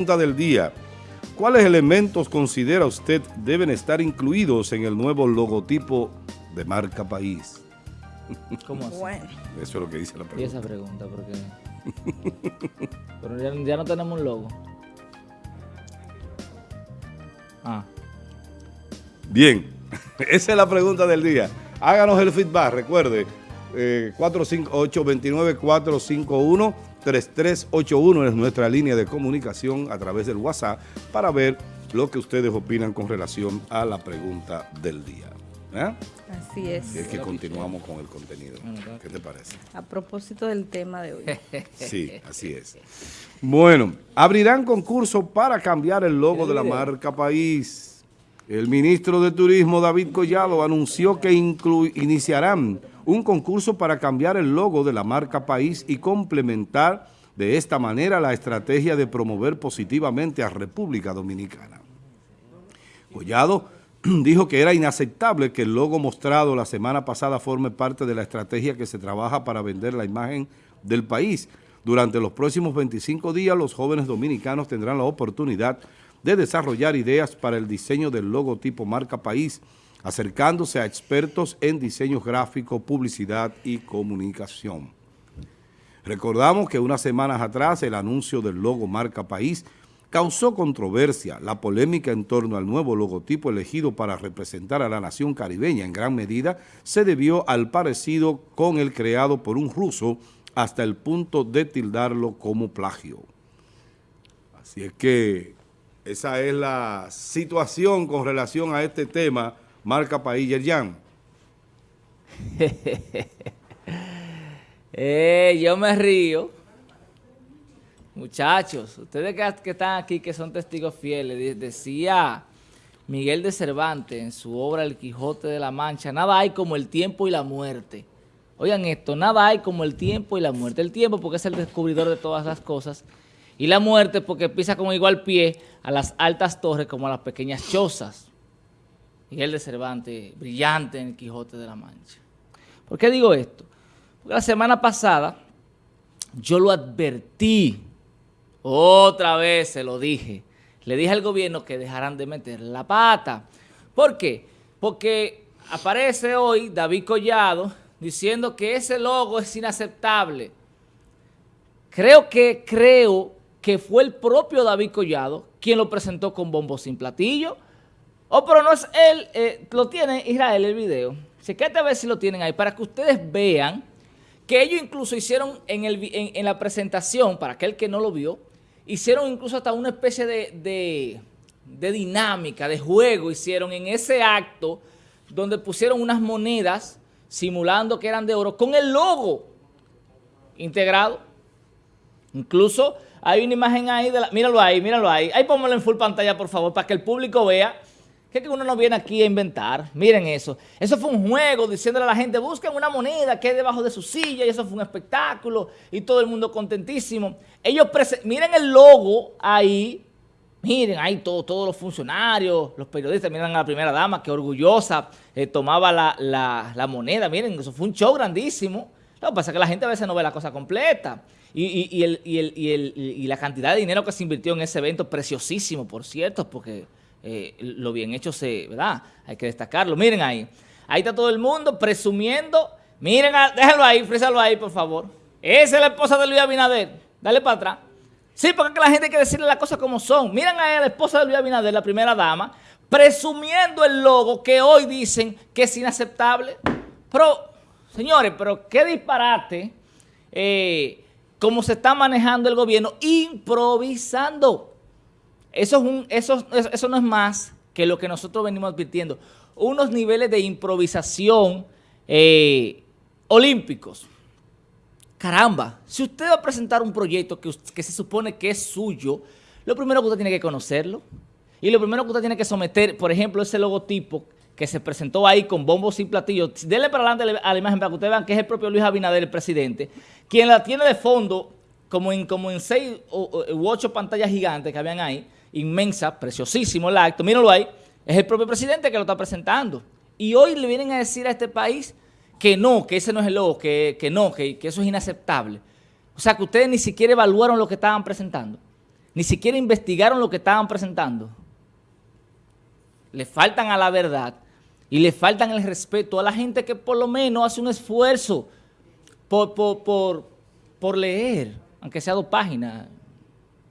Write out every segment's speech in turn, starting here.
pregunta del día. ¿Cuáles elementos considera usted deben estar incluidos en el nuevo logotipo de marca país? ¿Cómo así? Bueno, Eso es lo que dice la Y pregunta. esa pregunta, porque... Pero ya, ya no tenemos un logo. Ah, Bien, esa es la pregunta del día. Háganos el feedback, recuerde, eh, 458-29-451-3381 es nuestra línea de comunicación a través del WhatsApp para ver lo que ustedes opinan con relación a la pregunta del día. ¿Eh? así es. Y es que continuamos con el contenido. ¿Qué te parece? A propósito del tema de hoy. Sí, así es. Bueno, abrirán concurso para cambiar el logo de la marca País. El ministro de Turismo, David Collado, anunció que iniciarán un concurso para cambiar el logo de la marca País y complementar de esta manera la estrategia de promover positivamente a República Dominicana. Collado dijo que era inaceptable que el logo mostrado la semana pasada forme parte de la estrategia que se trabaja para vender la imagen del país. Durante los próximos 25 días, los jóvenes dominicanos tendrán la oportunidad de desarrollar ideas para el diseño del logotipo marca país, acercándose a expertos en diseño gráfico, publicidad y comunicación. Recordamos que unas semanas atrás el anuncio del logo marca país causó controversia. La polémica en torno al nuevo logotipo elegido para representar a la nación caribeña en gran medida se debió al parecido con el creado por un ruso hasta el punto de tildarlo como plagio. Así es que esa es la situación con relación a este tema, marca país Yerjan. Eh, yo me río. Muchachos, ustedes que, que están aquí, que son testigos fieles, de- decía Miguel de Cervantes en su obra El Quijote de la Mancha, nada hay como el tiempo y la muerte. Oigan esto, nada hay como el tiempo y la muerte. El tiempo porque es el descubridor de todas las cosas y la muerte porque pisa con igual pie a las altas torres como a las pequeñas chozas. Miguel de Cervantes, brillante en El Quijote de la Mancha. ¿Por qué digo esto? Porque la semana pasada yo lo advertí, otra vez se lo dije, le dije al gobierno que dejaran de meter la pata. ¿Por qué? Porque aparece hoy David Collado diciendo que ese logo es inaceptable. Creo que, creo que fue el propio David Collado quien lo presentó con bombo sin platillo. Oh, pero no es él, eh, lo tiene Israel el video. Chequete a ver si lo tienen ahí, para que ustedes vean que ellos incluso hicieron en, el, en, la presentación, para aquel que no lo vio, hicieron incluso hasta una especie de, de- de dinámica, de juego, hicieron en ese acto donde pusieron unas monedas simulando que eran de oro con el logo integrado. Incluso hay una imagen ahí, de la, míralo ahí, míralo ahí. Ahí póngalo en full pantalla, por favor, para que el público vea que uno no viene aquí a inventar. Miren eso. Eso fue un juego diciéndole a la gente, busquen una moneda que hay debajo de su silla y eso fue un espectáculo y todo el mundo contentísimo. Ellos, miren el logo ahí, miren ahí todo, todos los funcionarios, los periodistas, miren a la primera dama que orgullosa eh, tomaba la, la- moneda. Miren, eso fue un show grandísimo. Lo que pasa es que la gente a veces no ve la cosa completa. Y, y- y el- y el- la cantidad de dinero que se invirtió en ese evento, preciosísimo, por cierto, porque eh, lo bien hecho se, ¿verdad? Hay que destacarlo. Miren ahí. Ahí está todo el mundo presumiendo. Miren, déjalo ahí, frízalo ahí, por favor. Esa es la esposa de Luis Abinader. Dale para atrás. Sí, porque la gente hay que decirle las cosas como son. Miren ahí a la esposa de Luis Abinader, la primera dama, presumiendo el logo que hoy dicen que es inaceptable. Pero, señores, pero qué disparate eh, cómo se está manejando el gobierno improvisando. Eso, es un, eso, eso- no es más que lo que nosotros venimos advirtiendo. Unos niveles de improvisación eh, olímpicos. Caramba, si usted va a presentar un proyecto que, que se supone que es suyo, lo primero que usted tiene que conocerlo. Y lo primero que usted tiene que someter, por ejemplo, ese logotipo que se presentó ahí con bombos y platillos. Denle para adelante a la imagen para que ustedes vean que es el propio Luis Abinader, el presidente, quien la tiene de fondo como en, como en seis u ocho pantallas gigantes que habían ahí, inmensa, preciosísimo el acto, míralo ahí, es el propio presidente que lo está presentando. Y hoy le vienen a decir a este país que no, que ese no es el logo, que, que no, que, que eso es inaceptable. O sea, que ustedes ni siquiera evaluaron lo que estaban presentando. ni siquiera investigaron lo que estaban presentando. Le faltan a la verdad y le faltan el respeto a la gente que por lo menos hace un esfuerzo por, por, leer, aunque sea dos páginas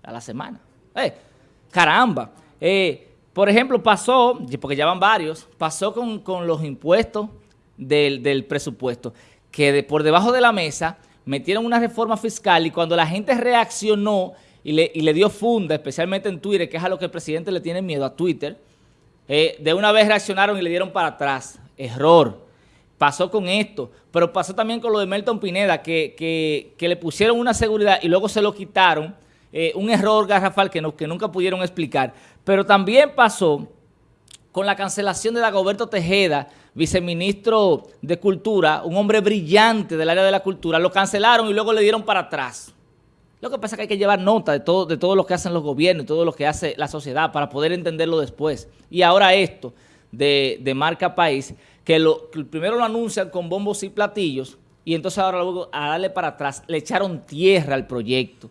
a la semana. Eh, caramba. Eh, por ejemplo, pasó, porque ya van varios, pasó con, los impuestos del, presupuesto, que por debajo de la mesa metieron una reforma fiscal y cuando la gente reaccionó y le, dio funda, especialmente en Twitter, que es a lo que el presidente le tiene miedo, a Twitter, eh, de una vez reaccionaron y le dieron para atrás. Error. Pasó con esto, pero pasó también con lo de Melton Pineda, que, le pusieron una seguridad y luego se lo quitaron. Eh, un error garrafal que, que nunca pudieron explicar. Pero también pasó con la cancelación de Dagoberto Tejeda, viceministro de Cultura, un hombre brillante del área de la cultura, lo cancelaron y luego le dieron para atrás. Lo que pasa es que hay que llevar nota de todo, de todo lo que hacen los gobiernos, de todo lo que hace la sociedad para poder entenderlo después. Y ahora esto de, marca país, que, lo, primero lo anuncian con bombos y platillos y entonces ahora luego a darle para atrás, le echaron tierra al proyecto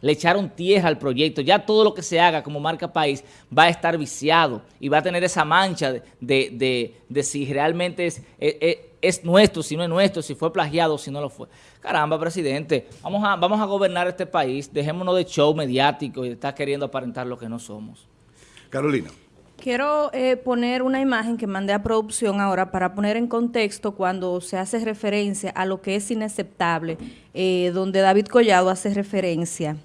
le echaron tierra al proyecto. Ya todo lo que se haga como marca país va a estar viciado y va a tener esa mancha de, si realmente es, es, nuestro, si no es nuestro, si fue plagiado, si no lo fue. Caramba, presidente, vamos a, vamos a gobernar este país, dejémonos de show mediático y de estar queriendo aparentar lo que no somos. Carolina. Quiero eh, poner una imagen que mandé a producción ahora para poner en contexto cuando se hace referencia a lo que es inaceptable, eh, donde David Collado hace referencia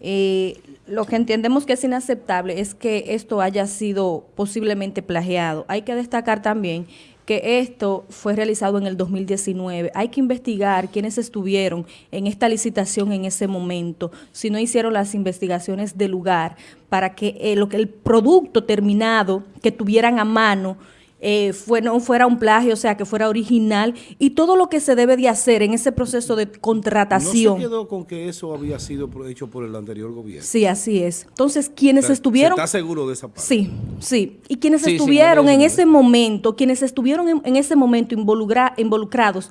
eh, lo que entendemos que es inaceptable es que esto haya sido posiblemente plagiado. Hay que destacar también que esto fue realizado en el 2019. Hay que investigar quiénes estuvieron en esta licitación en ese momento, si no hicieron las investigaciones de lugar, para que eh, lo que el producto terminado que tuvieran a mano eh, fue, no fuera un plagio, o sea, que fuera original y todo lo que se debe de hacer en ese proceso de contratación. ¿No se quedó con que eso había sido hecho por el anterior gobierno? Sí, así es. Entonces, quienes estuvieron... ¿Está seguro de esa parte? Sí, sí. Y quienes estuvieron en ese momento, quienes estuvieron en, ese momento involucrados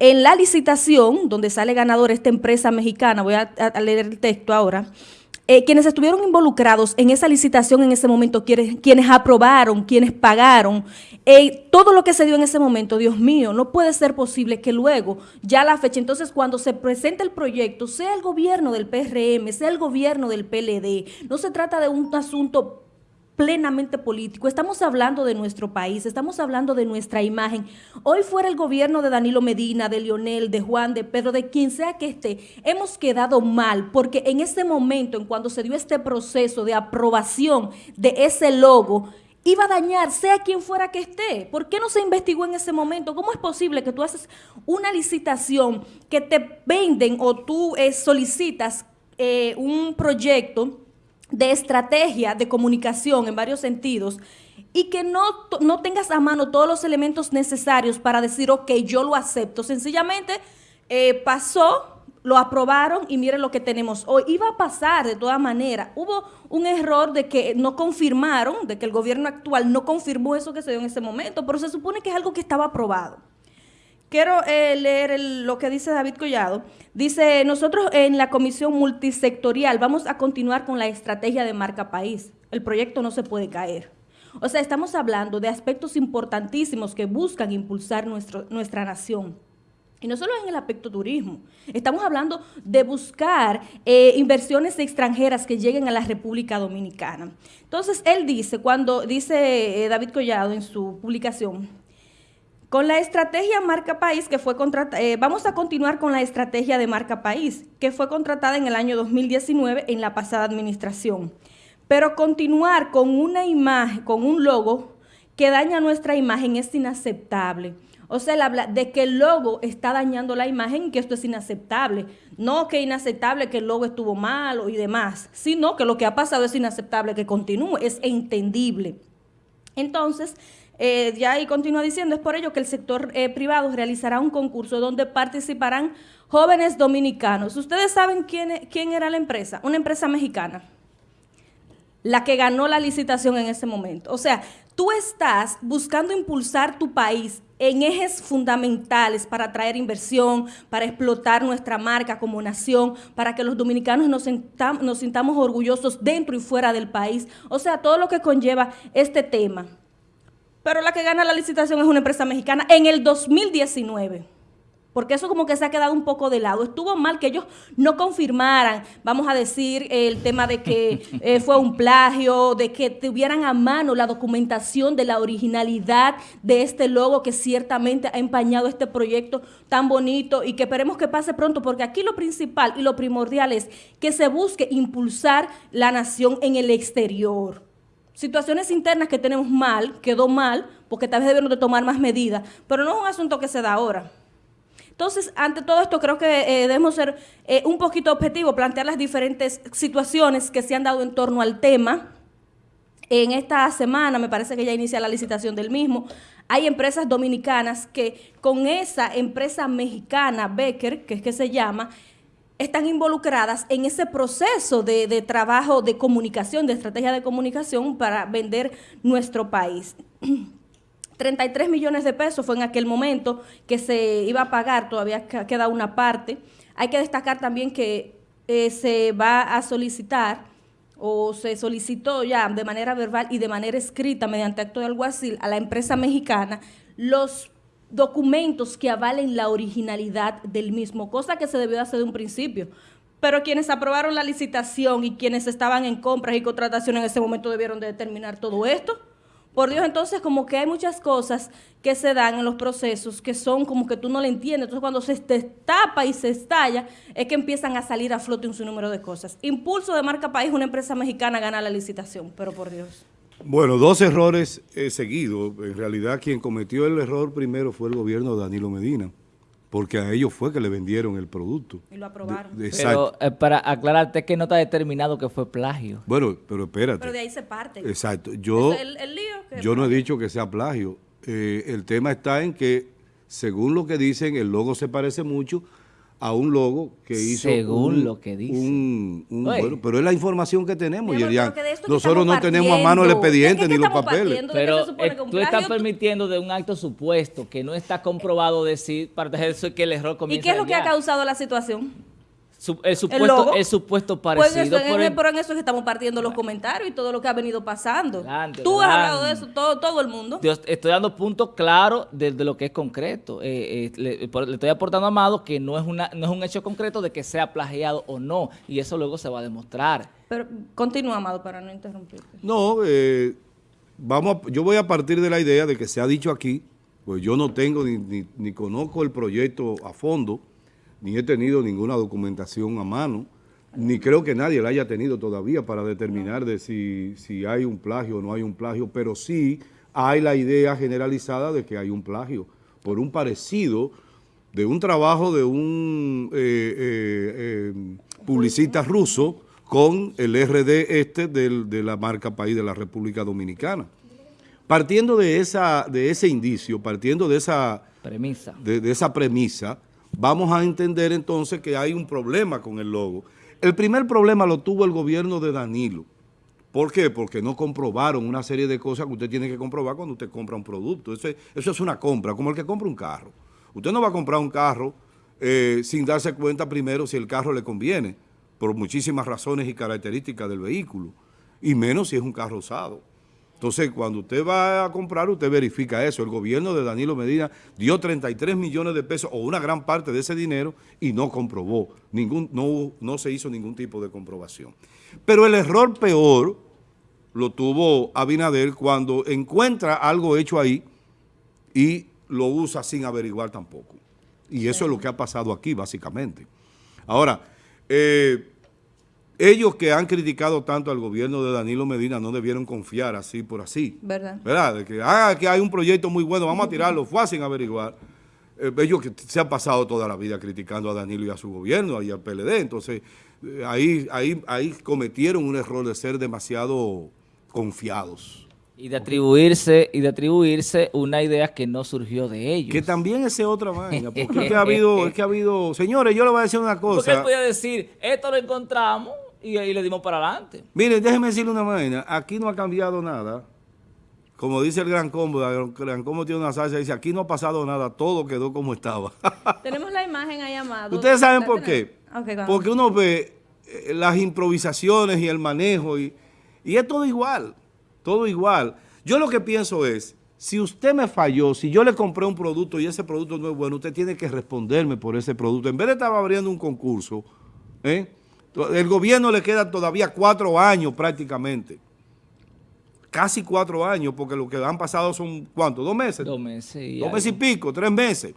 en la licitación, donde sale ganador esta empresa mexicana, voy a leer el texto ahora, eh, quienes estuvieron involucrados en esa licitación en ese momento, quienes, aprobaron, quienes pagaron, eh, todo lo que se dio en ese momento, Dios mío, no puede ser posible que luego, ya la fecha, entonces cuando se presente el proyecto, sea el gobierno del PRM, sea el gobierno del PLD, no se trata de un asunto plenamente político. Estamos hablando de nuestro país, estamos hablando de nuestra imagen. Hoy fuera el gobierno de Danilo Medina, de Lionel, de Juan, de Pedro, de quien sea que esté, hemos quedado mal porque en ese momento, en cuando se dio este proceso de aprobación de ese logo, iba a dañar, sea quien fuera que esté. ¿Por qué no se investigó en ese momento? ¿Cómo es posible que tú haces una licitación que te venden o tú eh, solicitas eh, un proyecto de estrategia de comunicación en varios sentidos y que no, no tengas a mano todos los elementos necesarios para decir, ok, yo lo acepto. Sencillamente eh, pasó, lo aprobaron y miren lo que tenemos hoy. Iba a pasar de todas maneras. Hubo un error de que no confirmaron, de que el gobierno actual no confirmó eso que se dio en ese momento, pero se supone que es algo que estaba aprobado. Quiero eh, leer lo que dice David Collado. Dice, nosotros en la comisión multisectorial vamos a continuar con la estrategia de marca país. El proyecto no se puede caer. O sea, estamos hablando de aspectos importantísimos que buscan impulsar nuestro, nuestra nación. Y no solo en el aspecto turismo, estamos hablando de buscar eh, inversiones extranjeras que lleguen a la República Dominicana. Entonces, él dice, cuando dice eh, David Collado en su publicación, con la estrategia Marca País que fue contratada, eh, vamos a continuar con la estrategia de Marca País que fue contratada en el año 2019 en la pasada administración. Pero continuar con una imagen, con un logo que daña nuestra imagen es inaceptable. O sea, él habla de que el logo está dañando la imagen y que esto es inaceptable. No que inaceptable que el logo estuvo malo y demás, sino que lo que ha pasado es inaceptable que continúe, es entendible. Entonces, eh, ya ahí continúa diciendo, es por ello que el sector eh, privado realizará un concurso donde participarán jóvenes dominicanos. ¿Ustedes saben quién, e, quién era la empresa? Una empresa mexicana, la que ganó la licitación en ese momento. O sea, tú estás buscando impulsar tu país en ejes fundamentales para atraer inversión, para explotar nuestra marca como nación, para que los dominicanos nos, nos sintamos orgullosos dentro y fuera del país. O sea, todo lo que conlleva este tema. Pero la que gana la licitación es una empresa mexicana en el 2019 porque eso como que se ha quedado un poco de lado. Estuvo mal que ellos no confirmaran, vamos a decir, el tema de que eh, fue un plagio, de que tuvieran a mano la documentación de la originalidad de este logo que ciertamente ha empañado este proyecto tan bonito y que esperemos que pase pronto, porque aquí lo principal y lo primordial es que se busque impulsar la nación en el exterior situaciones internas que tenemos mal, quedó mal, porque tal vez debemos de tomar más medidas, pero no es un asunto que se da ahora. Entonces, ante todo esto, creo que eh, debemos ser eh, un poquito objetivos, plantear las diferentes situaciones que se han dado en torno al tema. En esta semana, me parece que ya inicia la licitación del mismo, hay empresas dominicanas que con esa empresa mexicana, Becker, que es que se llama, están involucradas en ese proceso de, de trabajo de comunicación, de estrategia de comunicación para vender nuestro país. 33 millones de pesos fue en aquel momento que se iba a pagar, todavía queda una parte. Hay que destacar también que eh, se va a solicitar o se solicitó ya de manera verbal y de manera escrita mediante acto de alguacil a la empresa mexicana los documentos que avalen la originalidad del mismo, cosa que se debió hacer de un principio. Pero quienes aprobaron la licitación y quienes estaban en compras y contratación en ese momento debieron de determinar todo esto. Por Dios, entonces como que hay muchas cosas que se dan en los procesos que son como que tú no le entiendes. Entonces cuando se tapa y se estalla, es que empiezan a salir a flote un sinnúmero de cosas. Impulso de marca país, una empresa mexicana gana la licitación, pero por Dios. Bueno, dos errores seguidos. En realidad quien cometió el error primero fue el gobierno de Danilo Medina porque a ellos fue que le vendieron el producto. Y lo aprobaron. pero eh, para aclararte que no está determinado que fue plagio. Bueno, pero espérate. Pero de ahí se parte. Exacto. Yo, yo no he dicho que sea plagio. Eh, el tema está en que, según lo que dicen, el logo se parece mucho a un logo que hizo según lo que dice un, bueno, pero es la información que tenemos Yerian. nosotros no tenemos a mano el expediente ni los papeles pero eh, tú estás permitiendo de un acto supuesto que no está comprobado decir para eso que el error comienza ¿y qué es lo que ha causado la situación? El, supuesto, el, supuesto pues parecido. Pues eso, pero en eso es que estamos partiendo los comentarios y todo lo que ha venido pasando. Tú has hablado de eso, todo, todo el mundo. estoy dando puntos claros de, lo que es concreto. Eh, eh, le, estoy aportando a Amado que no es, una, no es un hecho concreto de que sea plagiado o no. Y eso luego se va a demostrar. Pero continúa, Amado, para no interrumpirte. No, eh, vamos yo voy a partir de la idea de que se ha dicho aquí, pues yo no tengo ni, ni, ni conozco el proyecto a fondo, ni he tenido ninguna documentación a mano, ni creo que nadie la haya tenido todavía para determinar de si, si hay un plagio o no hay un plagio, pero sí hay la idea generalizada de que hay un plagio por un parecido de un trabajo de un eh, eh, eh, publicista ruso con el RD este de la marca país de la República Dominicana. Partiendo de, esa, de ese indicio, partiendo de esa premisa, de esa premisa vamos a entender entonces que hay un problema con el logo. El primer problema lo tuvo el gobierno de Danilo. ¿Por qué? Porque no comprobaron una serie de cosas que usted tiene que comprobar cuando usted compra un producto. Eso, es una compra, como el que compra un carro. Usted no va a comprar un carro eh, sin darse cuenta primero si el carro le conviene, por muchísimas razones y características del vehículo, y menos si es un carro usado. Entonces, cuando usted va a comprar, usted verifica eso. El gobierno de Danilo Medina dio 33 millones de pesos o una gran parte de ese dinero y no comprobó, ningún, no, no se hizo ningún tipo de comprobación. Pero el error peor lo tuvo Abinader cuando encuentra algo hecho ahí y lo usa sin averiguar tampoco. Y eso es lo que ha pasado aquí, básicamente. Ahora, eh, ellos que han criticado tanto al gobierno de Danilo Medina no debieron confiar así por así. ¿Verdad? ¿Verdad? De que, ah, que hay un proyecto muy bueno, vamos a tirarlo, fue sin averiguar. Eh, ellos que se han pasado toda la vida criticando a Danilo y a su gobierno y al PLD, entonces eh, ahí, ahí, ahí cometieron un error de ser demasiado confiados. Y de atribuirse, y de atribuirse una idea que no surgió de ellos. Que también es otra vaina, porque es que ha habido, es que ha habido, señores, yo le voy a decir una cosa. Porque él podía decir, esto lo encontramos, y ahí le dimos para adelante. Mire, déjeme decirle una vaina. Aquí no ha cambiado nada. como dice el Gran Combo, el Gran Combo tiene una salsa, dice, aquí no ha pasado nada, todo quedó como estaba. Tenemos la imagen ahí, Amado. ¿Ustedes saben por qué? Porque uno ve eh, las improvisaciones y el manejo y, y es todo igual, todo igual. Yo lo que pienso es, si usted me falló, si yo le compré un producto y ese producto no es bueno, usted tiene que responderme por ese producto. En vez de estar abriendo un concurso, ¿eh? El gobierno le queda todavía cuatro años prácticamente. Casi cuatro años, porque lo que han pasado son, ¿cuánto? ¿Dos meses? Dos meses. Dos meses y pico, tres meses.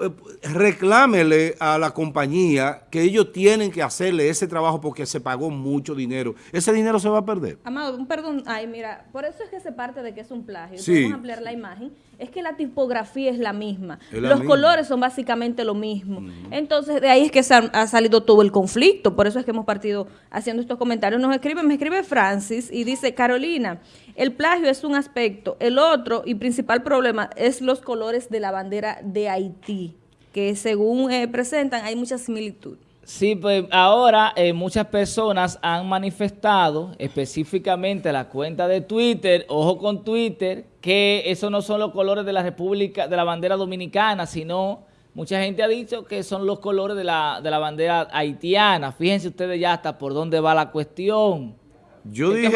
Eh, reclámele a la compañía que ellos tienen que hacerle ese trabajo porque se pagó mucho dinero. Ese dinero se va a perder. Amado, un perdón, ay, mira, por eso es que se parte de que es un plagio. Sí. Vamos a ampliar la imagen. Es que la tipografía es la misma. Los colores son básicamente lo mismo. Entonces, de ahí es que ha, salido todo el conflicto. Por eso es que hemos partido haciendo estos comentarios. Nos escribe, me escribe Francis y dice, Carolina, el plagio es un aspecto. El otro y principal problema es los colores de la bandera de Haití, que según eh, presentan hay mucha similitud. Sí, pues ahora eh, muchas personas han manifestado, específicamente la cuenta de Twitter, ojo con Twitter, que esos no son los colores de la República, de la bandera dominicana, sino mucha gente ha dicho que son los colores de la, de la bandera haitiana. Fíjense ustedes ya hasta por dónde va la cuestión. Yo dije,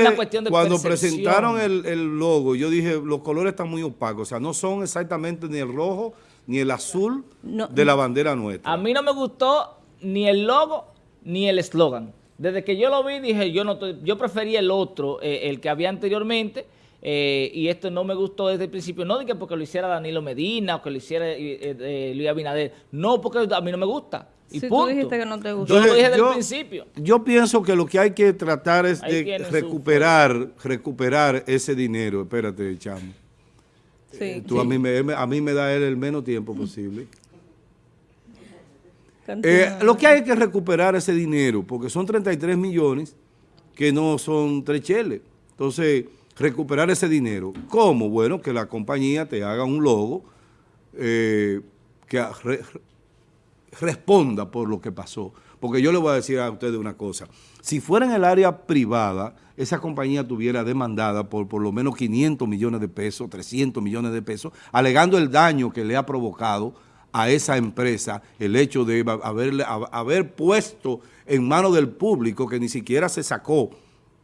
cuando presentaron el, logo, yo dije, los colores están muy opacos, o sea, no son exactamente ni el rojo ni el azul de la bandera nuestra. A mí no me gustó ni el logo ni el eslogan. Desde que yo lo vi dije, yo no yo prefería el otro, eh, el que había anteriormente, eh, y esto no me gustó desde el principio, no que porque lo hiciera Danilo Medina o que lo hiciera eh, Luis Abinader, no porque a mí no me gusta. Y si tú dijiste que no te gustó. Yo lo dije desde el principio. Yo pienso que lo que hay que tratar es de recuperar, recuperar ese dinero. Espérate, chamo. Sí, tú A, mí me, a mí me da él el menos tiempo posible. Eh, lo que hay que recuperar ese dinero, porque son 33 millones que no son tres cheles. Entonces, recuperar ese dinero. ¿Cómo? Bueno, que la compañía te haga un logo eh, que responda por lo que pasó. Porque yo le voy a decir a ustedes una cosa. Si fuera en el área privada, esa compañía tuviera demandada por por lo menos 500 millones de pesos, 300 millones de pesos, alegando el daño que le ha provocado a esa empresa el hecho de haberle, haber puesto en manos del público, que ni siquiera se sacó,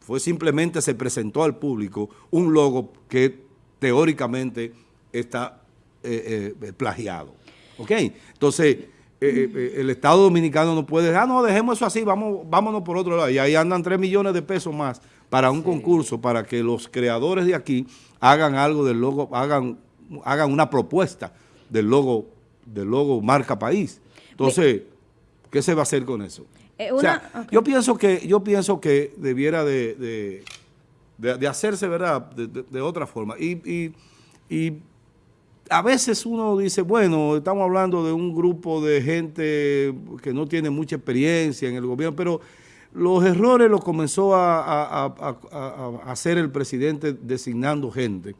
fue simplemente se presentó al público un logo que teóricamente está eh, eh, plagiado. ¿Ok? Entonces, eh, el Estado Dominicano no puede, ah, no, dejemos eso así, vamos, vámonos por otro lado. Y ahí andan 3 millones de pesos más para un concurso, para que los creadores de aquí hagan algo del logo, hagan, hagan una propuesta del logo del logo marca país. Entonces, ¿qué se va a hacer con eso? Eh, yo pienso que yo pienso que debiera de, de, hacerse, ¿verdad?, de, otra forma. Y, y, a veces uno dice, bueno, estamos hablando de un grupo de gente que no tiene mucha experiencia en el gobierno, pero los errores los comenzó a, a hacer el presidente designando gente.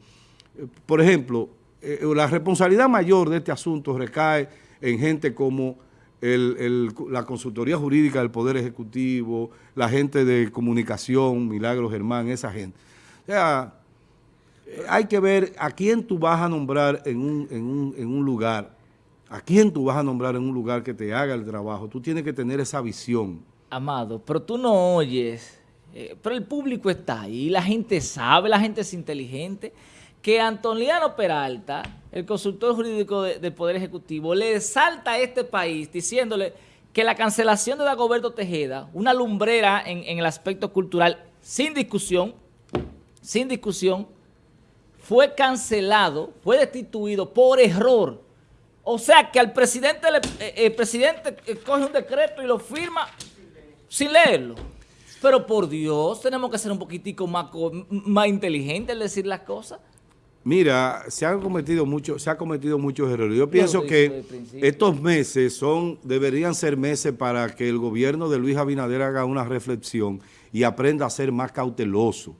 Por ejemplo, eh, la responsabilidad mayor de este asunto recae en gente como la consultoría jurídica del Poder Ejecutivo, la gente de comunicación, Milagro Germán, esa gente. O sea, eh, hay que ver a quién tú vas a nombrar en un, lugar, a quién tú vas a nombrar en un lugar que te haga el trabajo. Tú tienes que tener esa visión. Amado, pero tú no oyes, eh, pero el público está ahí, la gente sabe, la gente es inteligente que Antoniano Peralta, el consultor jurídico del Poder Ejecutivo, le salta a este país diciéndole que la cancelación de Dagoberto Tejeda, una lumbrera en, el aspecto cultural, sin discusión, sin discusión, fue cancelado, fue destituido por error. O sea que al presidente, eh, el presidente coge un decreto y lo firma sin leerlo. Pero por Dios, tenemos que ser un poquitico más, más inteligentes al decir las cosas. Mira, se han cometido muchos, se ha cometido muchos errores. Yo pienso que estos meses son, deberían ser meses para que el gobierno de Luis Abinader haga una reflexión y aprenda a ser más cauteloso.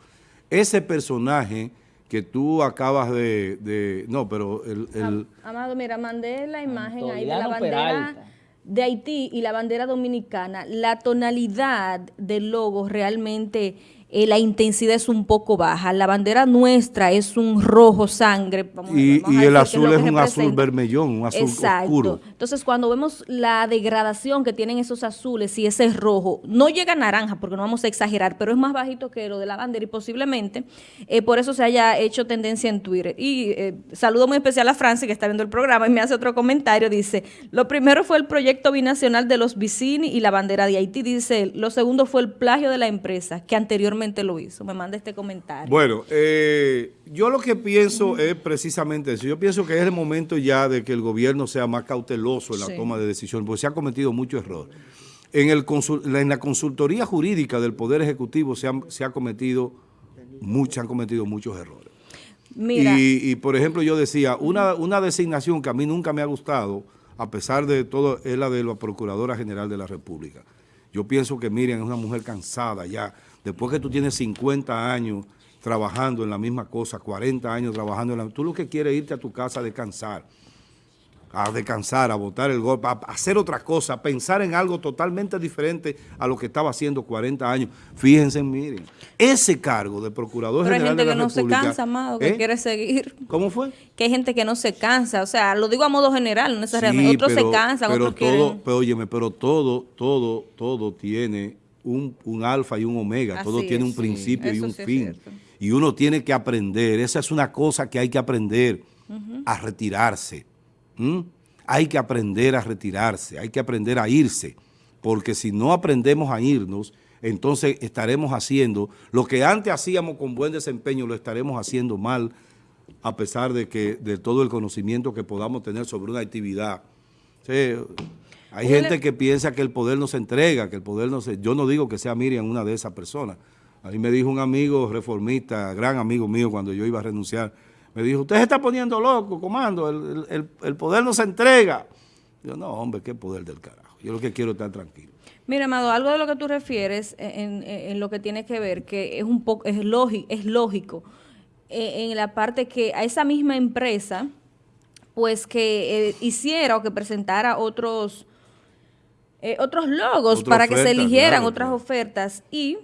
Ese personaje que tú acabas de, no, pero el, Amado, mira, mandé la imagen ahí de la bandera de Haití y la bandera dominicana. La tonalidad del logo realmente eh, la intensidad es un poco baja. La bandera nuestra es un rojo sangre. y, el azul es, un azul vermellón, un azul Exacto. Entonces, cuando vemos la degradación que tienen esos azules y ese rojo, no llega a naranja, porque no vamos a exagerar, pero es más bajito que lo de la bandera y posiblemente eh, por eso se haya hecho tendencia en Twitter. Y eh, saludo muy especial a Francia, que está viendo el programa, y me hace otro comentario. Dice, lo primero fue el proyecto binacional de los Vicini y la bandera de Haití, dice Lo segundo fue el plagio de la empresa, que anteriormente lo hizo. Me manda este comentario. Bueno, eh, yo lo que pienso es precisamente eso. Yo pienso que es el momento ya de que el gobierno sea más cauteloso en la toma de decisiones, porque se ha cometido mucho error. En, el en la consultoría jurídica del Poder Ejecutivo se, se ha cometido, mucho, han cometido muchos errores. Y, por ejemplo, yo decía, una, una designación que a mí nunca me ha gustado, a pesar de todo, es la de la Procuradora General de la República. Yo pienso que Miriam es una mujer cansada ya, después que tú tienes 50 años trabajando en la misma cosa, 40 años trabajando en la tú lo que quieres es irte a tu casa a descansar, a descansar, a botar el golpe, a hacer otra cosa, a pensar en algo totalmente diferente a lo que estaba haciendo 40 años. Fíjense, miren, ese cargo de Procurador General de la República... hay gente que no se cansa, Amado, que ¿eh? quiere seguir. ¿Cómo fue? Que hay gente que no se cansa, o sea, lo digo a modo general, no necesariamente. otros se cansan, pero otros todo, quieren... Pero óyeme, pero todo, todo, todo tiene un, alfa y un omega, todo tiene un principio y un fin. Y uno tiene que aprender, esa es una cosa que hay que aprender, a retirarse. Hay que aprender a retirarse, hay que aprender a irse, porque si no aprendemos a irnos, entonces estaremos haciendo lo que antes hacíamos con buen desempeño, lo estaremos haciendo mal, a pesar de que de todo el conocimiento que podamos tener sobre una actividad. Hay gente que piensa que el poder no se entrega, que el poder no se... Yo no digo que sea Miriam una de esas personas. A mí me dijo un amigo reformista, gran amigo mío, cuando yo iba a renunciar, me dijo, usted se está poniendo loco, comando, el, poder no se entrega. Yo, no, hombre, qué poder del carajo. Yo lo que quiero es estar tranquilo. Mira, Amado, algo de lo que tú refieres en, lo que tiene que ver, que es un poco, es, lógico, es lógico, eh, en la parte que a esa misma empresa, pues que eh, hiciera o que presentara otros eh, otros logos para que se eligieran otras ofertas y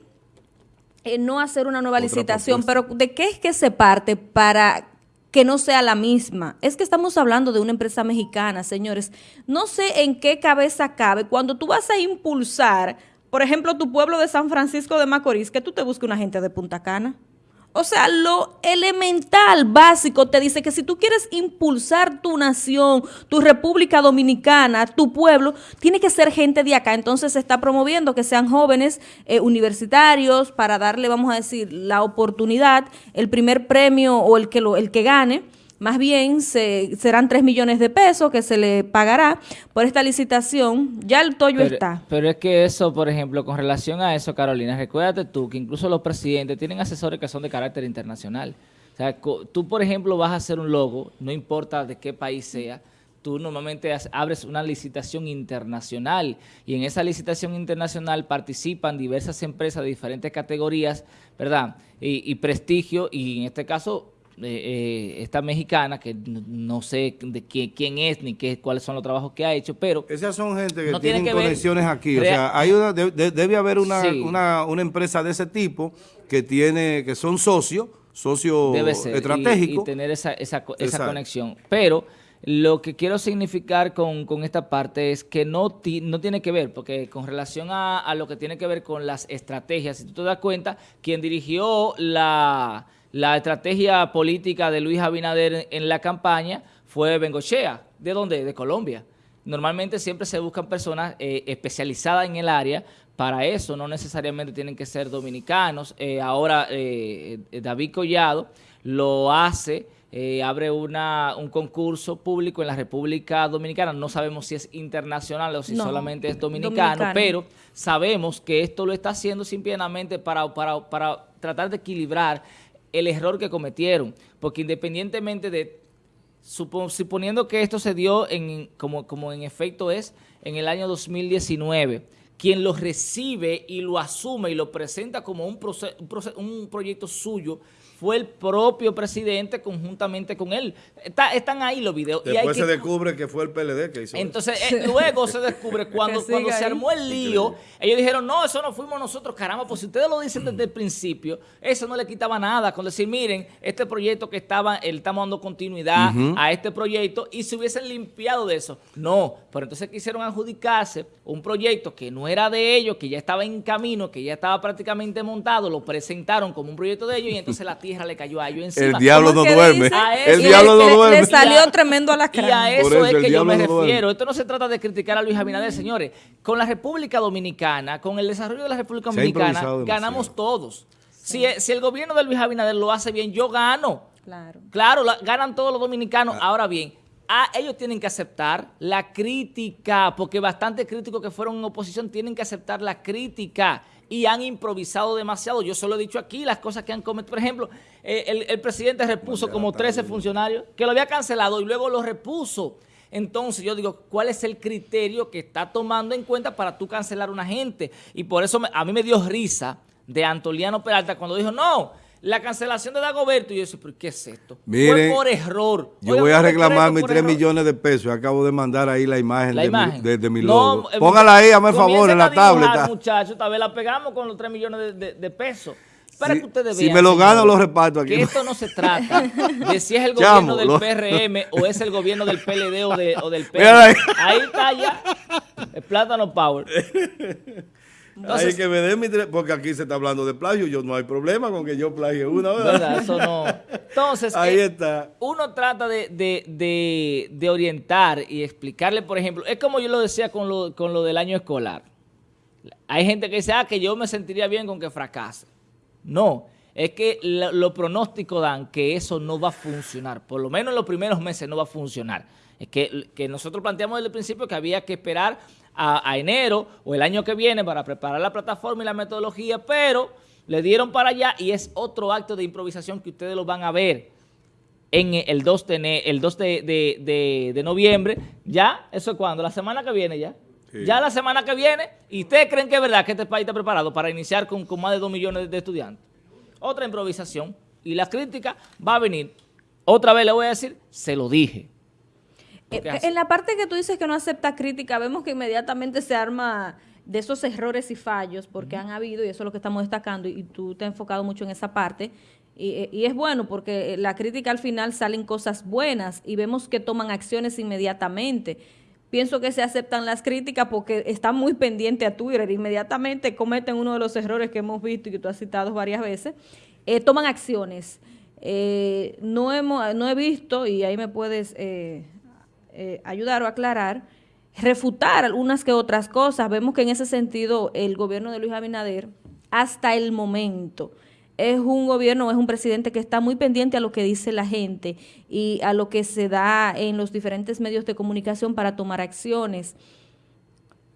eh, no hacer una nueva licitación. Pero ¿de qué es que se parte para que no sea la misma? Es que estamos hablando de una empresa mexicana, señores. No sé en qué cabeza cabe cuando tú vas a impulsar, por ejemplo, tu pueblo de San Francisco de Macorís, que tú te busques una gente de Punta Cana. O sea, lo elemental, básico, te dice que si tú quieres impulsar tu nación, tu República Dominicana, tu pueblo, tiene que ser gente de acá. Entonces se está promoviendo que sean jóvenes eh, universitarios para darle, vamos a decir, la oportunidad, el primer premio o el que, lo, el que gane más bien se, serán 3 millones de pesos que se le pagará por esta licitación. Ya el toyo está. Pero es que eso, por ejemplo, con relación a eso, Carolina, recuérdate tú que incluso los presidentes tienen asesores que son de carácter internacional. O sea, tú, por ejemplo, vas a hacer un logo, no importa de qué país sea, tú normalmente abres una licitación internacional y en esa licitación internacional participan diversas empresas de diferentes categorías, ¿verdad? Y, y prestigio y en este caso eh, esta mexicana, que no sé de quién, es ni qué, cuáles son los trabajos que ha hecho, pero... Esas son gente que tienen conexiones aquí, o sea, hay debe haber una, una, empresa de ese tipo que tiene que son socios, socios estratégicos. Y, tener esa, esa, esa conexión, pero... Lo que quiero significar con, con, esta parte es que no, no tiene que ver, porque con relación a, a, lo que tiene que ver con las estrategias, si tú te das cuenta, quien dirigió la, la estrategia política de Luis Abinader en la campaña fue Bengochea. ¿De dónde? De Colombia. Normalmente siempre se buscan personas eh, especializadas en el área para eso, no necesariamente tienen que ser dominicanos. Eh, ahora eh, David Collado lo hace, abre una, un concurso público en la República Dominicana. No sabemos si es internacional o si solamente es dominicano, pero sabemos que esto lo está haciendo simplemente para, para, para tratar de equilibrar el error que cometieron, porque independientemente de, suponiendo que esto se dio en, como, como en efecto es en el año 2019, quien lo recibe y lo asume y lo presenta como un, un proyecto suyo fue el propio presidente conjuntamente con él. están ahí los videos. Después se descubre que fue el PLD que hizo Entonces, eh, luego se descubre cuando, cuando se armó el lío, ellos dijeron, no, eso no fuimos nosotros, caramba, pues si ustedes lo dicen desde el principio, eso no le quitaba nada con decir, miren, este proyecto que estaba, él estamos dando continuidad a este proyecto y se hubiesen limpiado de eso. No, pero entonces quisieron adjudicarse un proyecto que no era de ellos, que ya estaba en camino, que ya estaba prácticamente montado, lo presentaron como un proyecto de ellos y entonces la tierra le cayó a ellos encima. El diablo no duerme. El diablo no duerme. Le salió tremendo a la cara. Y a eso, es que yo me refiero. Esto no se trata de criticar a Luis Abinader, señores. Con la República Dominicana, con el desarrollo de la República Dominicana, ganamos todos. Si, si, el gobierno de Luis Abinader lo hace bien, yo gano. Claro. Claro, ganan todos los dominicanos. Ah. Ahora bien, ellos tienen que aceptar la crítica, porque bastante críticos que fueron en oposición tienen que aceptar la crítica y han improvisado demasiado. Yo solo he dicho aquí las cosas que han cometido. Por ejemplo, eh, el, presidente repuso como 13 funcionarios que lo había cancelado y luego lo repuso. Entonces yo digo, ¿cuál es el criterio que está tomando en cuenta para tú cancelar a una gente? Y por eso a mí me dio risa de Antoliano Peralta cuando dijo, no, la cancelación de Dagoberto, y yo decía, ¿pero qué es esto? Fue por error. Yo voy a reclamar mis 3 millones de pesos. Acabo de mandar ahí la imagen, de, Mi, logo. Eh, Póngala ahí, hazme favor, en la tableta. muchachos, tal vez la pegamos con los 3 millones de, pesos. Para que ustedes vean. Si me lo gano, lo reparto aquí. Que esto no se trata de si es el gobierno del PRM o es el gobierno del PLD o, de, o del PLD. Ahí está ya el Plátano Power. Hay que me mi porque aquí se está hablando de plagio, yo no hay problema con que yo plagie una, ¿verdad? Eso no. Entonces, ahí eh, está. Uno trata de, orientar y explicarle, por ejemplo, es como yo lo decía con lo, con lo del año escolar. Hay gente que dice, ah, que yo me sentiría bien con que fracase. No, es que los pronósticos dan que eso no va a funcionar. Por lo menos en los primeros meses no va a funcionar. Es que, que nosotros planteamos desde el principio que había que esperar a, enero o el año que viene para preparar la plataforma y la metodología, pero le dieron para allá y es otro acto de improvisación que ustedes lo van a ver en el 2 de, el 2 de, noviembre. Ya, eso es cuando, la semana que viene ya. Ya la semana que viene, ¿y ustedes creen que es verdad que este país está preparado para iniciar con, con más de 2 millones de estudiantes? Otra improvisación. Y la crítica va a venir. Otra vez le voy a decir, se lo dije. Eh, en la parte que tú dices que no acepta crítica, vemos que inmediatamente se arma de esos errores y fallos, porque han habido, y eso es lo que estamos destacando, y, tú te has enfocado mucho en esa parte, y, eh, y, es bueno porque la crítica al final salen cosas buenas y vemos que toman acciones inmediatamente. Pienso que se aceptan las críticas porque están muy pendientes a Twitter, inmediatamente cometen uno de los errores que hemos visto y que tú has citado varias veces, eh, toman acciones. no, hemos, no he visto, y ahí me puedes eh, ayudar o aclarar, refutar algunas que otras cosas. Vemos que en ese sentido el gobierno de Luis Abinader, hasta el momento, es un gobierno, es un presidente que está muy pendiente a lo que dice la gente y a lo que se da en los diferentes medios de comunicación para tomar acciones.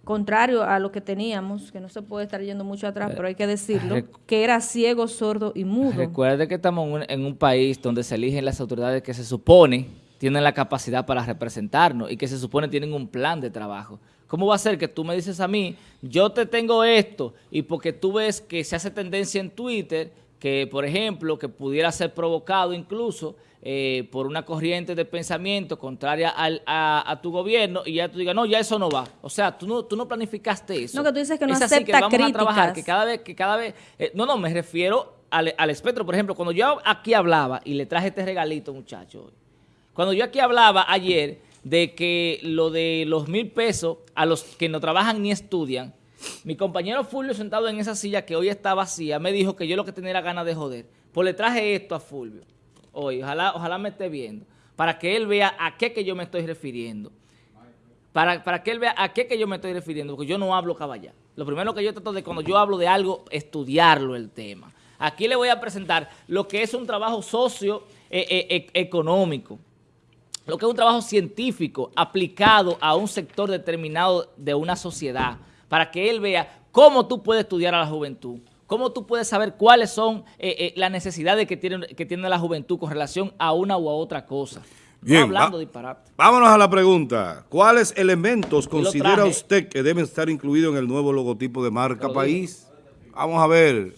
Contrario a lo que teníamos, que no se puede estar yendo mucho atrás, pero hay que decirlo, que era ciego, sordo y mudo. Recuerde que estamos en un país donde se eligen las autoridades que se supone tienen la capacidad para representarnos y que se supone tienen un plan de trabajo. ¿Cómo va a ser que tú me dices a mí, yo te tengo esto, y porque tú ves que se hace tendencia en Twitter, que por ejemplo, que pudiera ser provocado incluso eh, por una corriente de pensamiento contraria a, tu gobierno, y ya tú digas, no, ya eso no va. O sea, tú no, tú no planificaste eso. No, que tú dices que no es así, que vamos a trabajar, que cada vez, que cada vez, eh, no, no, me refiero al, al espectro. Por ejemplo, cuando yo aquí hablaba y le traje este regalito, muchachos, cuando yo aquí hablaba ayer de que lo de los mil pesos a los que no trabajan ni estudian, mi compañero Fulvio sentado en esa silla que hoy está vacía me dijo que yo lo que tenía era ganas de joder. Pues le traje esto a Fulvio hoy, ojalá, ojalá me esté viendo, para que él vea a qué que yo me estoy refiriendo. Para, para que él vea a qué que yo me estoy refiriendo, porque yo no hablo caballá. Lo primero que yo trato de cuando yo hablo de algo, estudiarlo el tema. Aquí le voy a presentar lo que es un trabajo socio eh, eh, económico lo que es un trabajo científico aplicado a un sector determinado de una sociedad, para que él vea cómo tú puedes estudiar a la juventud, cómo tú puedes saber cuáles son eh, eh, las necesidades que tiene, que tiene la juventud con relación a una u a otra cosa. Bien, hablando va- disparate. Vámonos a la pregunta. ¿Cuáles elementos considera usted que deben estar incluidos en el nuevo logotipo de marca Lo país? Vamos a ver.